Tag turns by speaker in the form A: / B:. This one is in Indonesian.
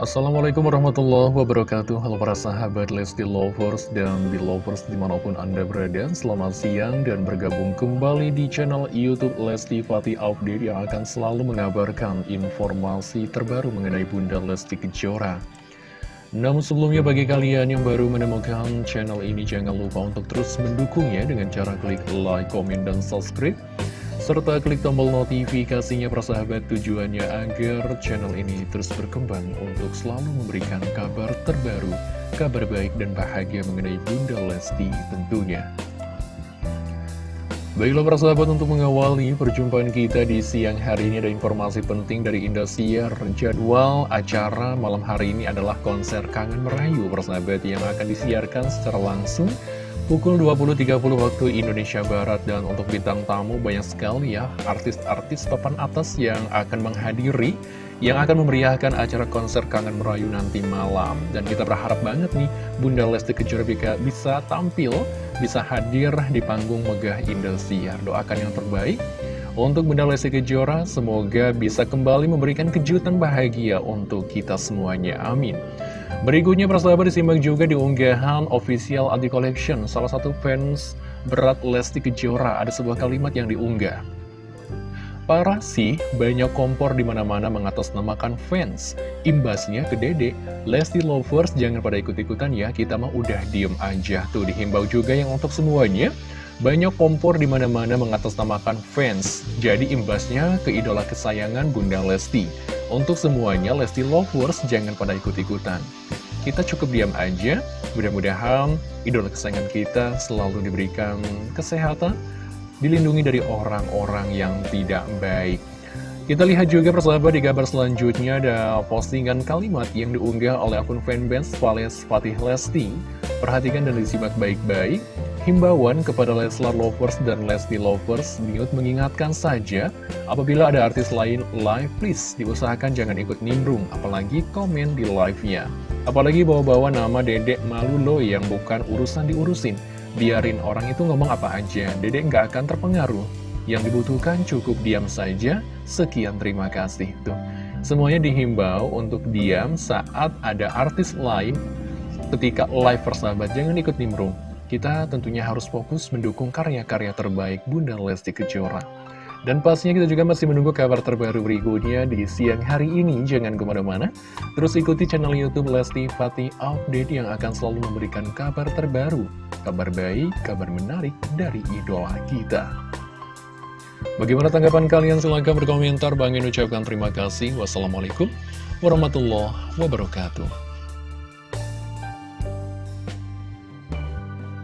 A: Assalamualaikum warahmatullahi wabarakatuh. Halo para sahabat Lesti Lovers dan Belovers di mana pun anda berada. Selamat siang dan bergabung kembali di channel Youtube Lesti Fatih Update Yang akan selalu mengabarkan informasi terbaru mengenai Bunda Lesti Kejora. Namun sebelumnya bagi kalian yang baru menemukan channel ini jangan lupa untuk terus mendukungnya dengan cara klik like, komen, dan subscribe serta klik tombol notifikasinya persahabat tujuannya agar channel ini terus berkembang untuk selalu memberikan kabar terbaru, kabar baik dan bahagia mengenai Bunda Lesti tentunya. Baiklah persahabat untuk mengawali perjumpaan kita di siang hari ini ada informasi penting dari Indosiar Jadwal acara malam hari ini adalah konser Kangen Merayu persahabat yang akan disiarkan secara langsung Pukul 20.30 waktu Indonesia Barat dan untuk bintang tamu banyak sekali ya artis-artis papan atas yang akan menghadiri yang akan memeriahkan acara konser Kangen Merayu nanti malam. Dan kita berharap banget nih Bunda Lesti Kejora bisa tampil bisa hadir di panggung megah Indosiar doakan yang terbaik untuk Bunda Lesti Kejora semoga bisa kembali memberikan kejutan bahagia untuk kita semuanya. Amin Berikutnya persahabat disimak juga di unggahan official Adi Collection. Salah satu fans berat Lesti Kejora Ada sebuah kalimat yang diunggah. Parah sih, banyak kompor di mana-mana mengatasnamakan fans. Imbasnya ke dede Lesti Lovers jangan pada ikut-ikutan ya Kita mah udah diem aja. Tuh dihimbau juga yang untuk semuanya banyak kompor di mana-mana mengatasnamakan fans, jadi imbasnya ke idola kesayangan Bunda Lesti. Untuk semuanya, Lesti Lovers jangan pada ikut-ikutan. Kita cukup diam aja, mudah-mudahan idola kesayangan kita selalu diberikan kesehatan, dilindungi dari orang-orang yang tidak baik. Kita lihat juga persahabat di kabar selanjutnya ada postingan kalimat yang diunggah oleh akun fanbase Vales Fatih Lesti. Perhatikan dan disimak baik-baik. Himbauan kepada Leslar Lovers dan Lesti Lovers, Miut mengingatkan saja, apabila ada artis lain live, please diusahakan jangan ikut nimbrung, apalagi komen di live-nya. Apalagi bawa-bawa nama dedek malu lo yang bukan urusan diurusin. Biarin orang itu ngomong apa aja, dedek nggak akan terpengaruh. Yang dibutuhkan cukup diam saja, sekian terima kasih. Tuh. Semuanya dihimbau untuk diam saat ada artis lain ketika live persahabat, jangan ikut nimbrung. Kita tentunya harus fokus mendukung karya-karya terbaik Bunda Lesti Kejora. Dan pastinya kita juga masih menunggu kabar terbaru berikutnya di siang hari ini. Jangan ke mana-mana, terus ikuti channel Youtube Lesti Fatih Update yang akan selalu memberikan kabar terbaru, kabar baik, kabar menarik dari idola kita. Bagaimana tanggapan kalian? Silahkan berkomentar. Bang ucapkan terima kasih. Wassalamualaikum warahmatullahi wabarakatuh.